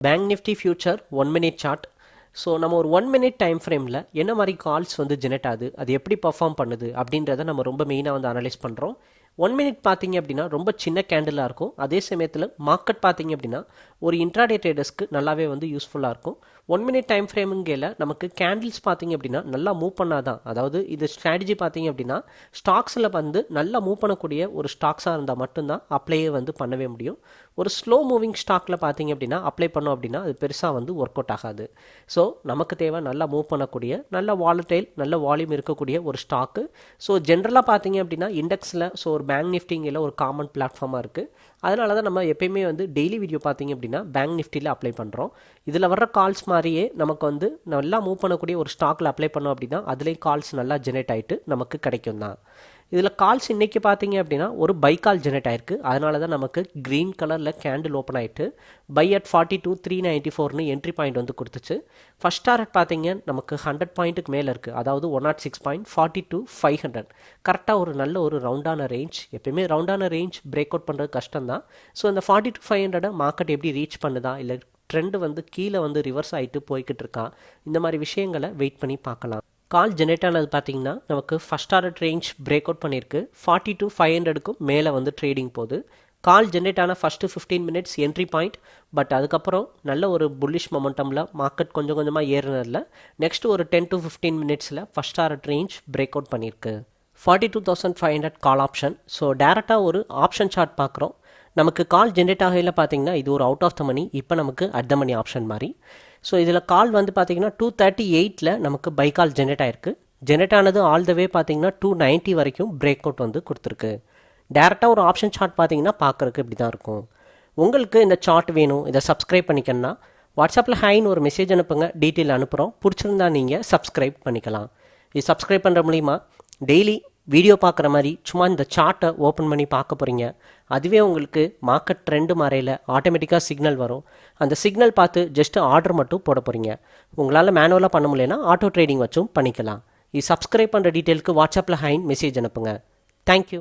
Bank Nifty future one minute chart so நம்ம ஒரு one minute time ஃப்ரேமில் என்ன மாதிரி கால்ஸ் வந்து ஜெனரேட் ஆகுது அது எப்படி பர்ஃபார்ம் பண்ணுது அப்படின்றத நம்ம ரொம்ப மெயினாக வந்து அனலைஸ் பண்ணுறோம் ஒன் மினிட் பார்த்தீங்க அப்படின்னா ரொம்ப சின்ன கேண்டிலாக இருக்கும். அதே சமயத்தில் மார்க்கெட் பார்த்தீங்க அப்படின்னா ஒரு இன்ட்ராடே ட்ரேடர்ஸ்க்கு நல்லாவே வந்து யூஸ்ஃபுல்லாக இருக்கும். ஒன் மினிட் டைம் ஃப்ரேமுங்கையில் நமக்கு கேண்டில்ஸ் பார்த்தீங்க அப்படின்னா நல்லா மூவ் பண்ணாதான். அதாவது இது ஸ்ட்ராட்டஜி பார்த்தீங்க அப்படின்னா ஸ்டாக்ஸில் வந்து நல்லா மூவ் பண்ணக்கூடிய ஒரு ஸ்டாக்ஸாக இருந்தால் மட்டும்தான் அப்ளையே வந்து பண்ணவே முடியும். ஒரு ஸ்லோ மூவிங் ஸ்டாக்கில் பார்த்தீங்க அப்படின்னா அப்ளை பண்ணோம் அப்படின்னா அது பெருசாக வந்து ஒர்க் அவுட் ஆகாது. ஸோ நமக்கு தேவை நல்லா மூவ் பண்ணக்கூடிய நல்ல வாலட்டைல் நல்ல வால்யூம் இருக்கக்கூடிய ஒரு ஸ்டாக்கு ஸோ ஜென்ரலாக பார்த்தீங்க அப்படின்னா இண்டெக்ஸில் ஸோ ஒரு பேங்க் நிஃப்டிங்கில் ஒரு காமன் பிளாட்ஃபார்மாக இருக்குது அதனால தான் நம்ம எப்பயுமே வந்து டெய்லி வீடியோ பார்த்தீங்க அப்படின்னா பேங்க் நிஃப்டியில் அப்ளை பண்ணுறோம் இதில் வர்ற கால்ஸ் மாதிரியே நமக்கு வந்து நல்லா மூவ் பண்ணக்கூடிய ஒரு ஸ்டாக்கில் அப்ளை பண்ணோம் அப்படின்னா அதுலேயும் கால்ஸ் நல்லா ஜெனரேட் ஆகிட்டு நமக்கு கிடைக்கும் தான் இதில் கால்ஸ் இன்றைக்கி பார்த்தீங்க அப்படின்னா ஒரு பை கால் ஜெனரேட் ஆயிருக்கு. அதனால தான் நமக்கு க்ரீன் கலரில் கேண்டில் ஓப்பன் ஆகிட்டு buy at forty two three ninety ஃபோர்னு என்ட்ரி பாயிண்ட் வந்து கொடுத்துச்சு. ஃபஸ்ட் டாரட் பார்த்தீங்க நமக்கு ஹண்ட்ரட் பாயிண்ட்டுக்கு மேலே இருக்குது அதாவது one naught six point forty two five hundred கரெக்டாக ஒரு நல்ல ஒரு ரவுண்டான ரேஞ்ச் எப்பயுமே ரவுண்டான ரேஞ்ச் பிரேக் அவுட் பண்ணுறது கஷ்டம் தான் ஸோ அந்த ஃபார்ட்டி டூ ஃபைவ் ஹண்ட்ரடை மார்க்கெட் எப்படி ரீச் பண்ணுதா? இல்லை ட்ரெண்டு வந்து கீழே வந்து ரிவர்ஸ் ஆகிட்டு போய்கிட்டு இருக்கா? இந்த மாதிரி விஷயங்களை வெயிட் பண்ணி பார்க்கலாம். கால் ஜெனரேட் ஆனது பார்த்தீங்கன்னா நமக்கு first order range break out பண்ணியிருக்கு ஃபார்ட்டி டு ஃபைவ் ஹண்ட்ரடுக்கும் மேலே வந்து ட்ரேடிங் போகுது. கால் ஜென்ரேட் ஆன first fifteen minutes entry point but அதுக்கப்புறம் நல்ல ஒரு புல்லிஷ் மொமெண்டமில் மார்க்கெட் கொஞ்சம் கொஞ்சமாக ஏறினதில் நெக்ஸ்ட் ஒரு டென் டு ஃபிஃப்டீன் மினிட்ஸில் first order range break out பண்ணியிருக்கு forty two thousand five hundred call option so டேரெக்டாக ஒரு ஆப்ஷன் சார்ட் பார்க்குறோம் நமக்கு கால் ஜென்ரேட் ஆகையில் பார்த்தீங்கன்னா இது ஒரு அவுட் ஆஃப் த மணி இப்போ நமக்கு அட் த மணி ஆப்ஷன் மாதிரி. ஸோ இதில் கால் வந்து பார்த்தீங்கன்னா டூ தேர்ட்டி எயிட்டில் நமக்கு பை கால் ஜென்ரேட் ஆயிருக்கு. ஜென்ரேட் ஆனது ஆல் த வே பார்த்தீங்கன்னா டூ நைன்ட்டி வரைக்கும் பிரேக் அவுட் வந்து கொடுத்துருக்கு. டேரெக்டாக ஒரு ஆப்ஷன் சார்ட் பார்த்தீங்கன்னா பார்க்குறக்கு இப்படி தான் இருக்கும். உங்களுக்கு இந்த சார்ட் வேணும் இதை சப்ஸ்கிரைப் பண்ணிக்கணும்னா வாட்ஸ்அப்பில் ஹைன்னு ஒரு மெசேஜ் அனுப்புங்க டீட்டெயில் அனுப்புகிறோம் பிடிச்சிருந்தா நீங்கள் சப்ஸ்கிரைப் பண்ணிக்கலாம். இது சப்ஸ்கிரைப் பண்ணுற மூலிமா டெய்லி வீடியோ பார்க்குற மாதிரி சும்மா இந்த சார்ட்டை ஓப்பன் பண்ணி பார்க்க போகிறீங்க அதுவே உங்களுக்கு மார்க்கெட் ட்ரெண்டு மாறையில் ஆட்டோமேட்டிக்காக சிக்னல் வரும். அந்த சிக்னல் பார்த்து ஜஸ்ட்டு ஆர்டர் மட்டும் போட போகிறீங்க உங்களால் மேனுவலாக பண்ண முடியலனா ஆட்டோ ட்ரேடிங் வச்சும் பண்ணிக்கலாம். இது சப்ஸ்கிரைப் பண்ணுற டீட்டெயிலுக்கு வாட்ஸ்அப்பில் ஹைன் மெசேஜ் அனுப்புங்க. தேங்க்யூ